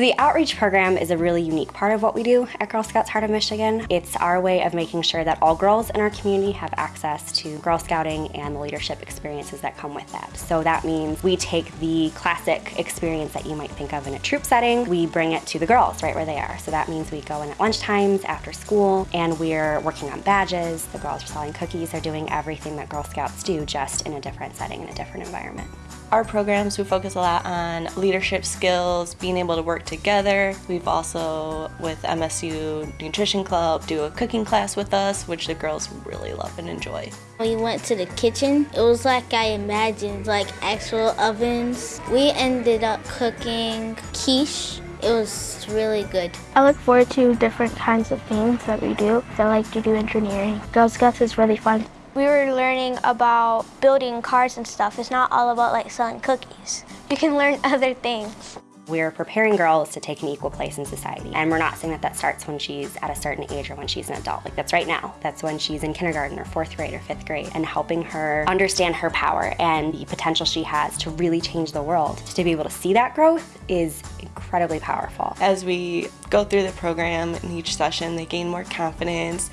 So the outreach program is a really unique part of what we do at Girl Scouts Heart of Michigan. It's our way of making sure that all girls in our community have access to Girl Scouting and the leadership experiences that come with that. So that means we take the classic experience that you might think of in a troop setting, we bring it to the girls right where they are. So that means we go in at lunch times, after school, and we're working on badges, the girls are selling cookies, they're doing everything that Girl Scouts do just in a different setting, in a different environment. Our programs, we focus a lot on leadership skills, being able to work together. We've also, with MSU Nutrition Club, do a cooking class with us, which the girls really love and enjoy. We went to the kitchen. It was like I imagined, like actual ovens. We ended up cooking quiche. It was really good. I look forward to different kinds of things that we do. I like to do engineering. Girl Scouts is really fun. We were learning about building cars and stuff. It's not all about like selling cookies. You can learn other things. We're preparing girls to take an equal place in society. And we're not saying that that starts when she's at a certain age or when she's an adult. Like that's right now. That's when she's in kindergarten or fourth grade or fifth grade and helping her understand her power and the potential she has to really change the world. To be able to see that growth is incredibly powerful. As we go through the program in each session, they gain more confidence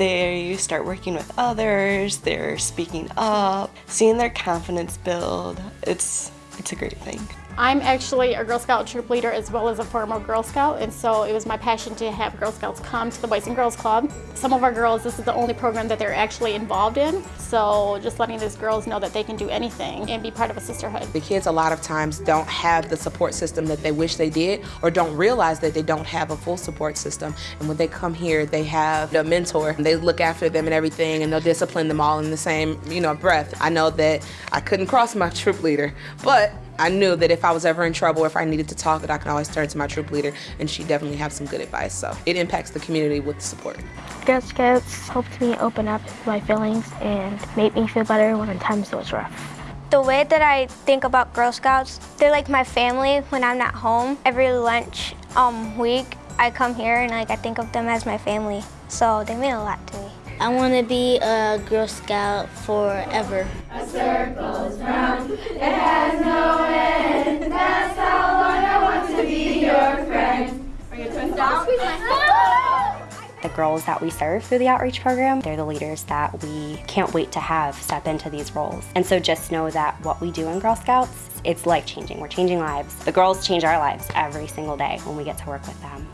they start working with others, they're speaking up, seeing their confidence build. It's, it's a great thing. I'm actually a Girl Scout troop leader as well as a former Girl Scout and so it was my passion to have Girl Scouts come to the Boys and Girls Club. Some of our girls, this is the only program that they're actually involved in so just letting these girls know that they can do anything and be part of a sisterhood. The kids a lot of times don't have the support system that they wish they did or don't realize that they don't have a full support system and when they come here they have a mentor they look after them and everything and they'll discipline them all in the same you know breath. I know that I couldn't cross my troop leader but I knew that if I was ever in trouble, or if I needed to talk, that I could always turn to my troop leader, and she definitely has some good advice. So it impacts the community with support. Girl Scouts helped me open up my feelings and made me feel better when times was rough. The way that I think about Girl Scouts, they're like my family when I'm not home. Every lunch um, week, I come here and like I think of them as my family. So they mean a lot to me. I want to be a Girl Scout forever. A circle's round, it has no The girls that we serve through the outreach program, they're the leaders that we can't wait to have step into these roles. And so just know that what we do in Girl Scouts, it's life changing. We're changing lives. The girls change our lives every single day when we get to work with them.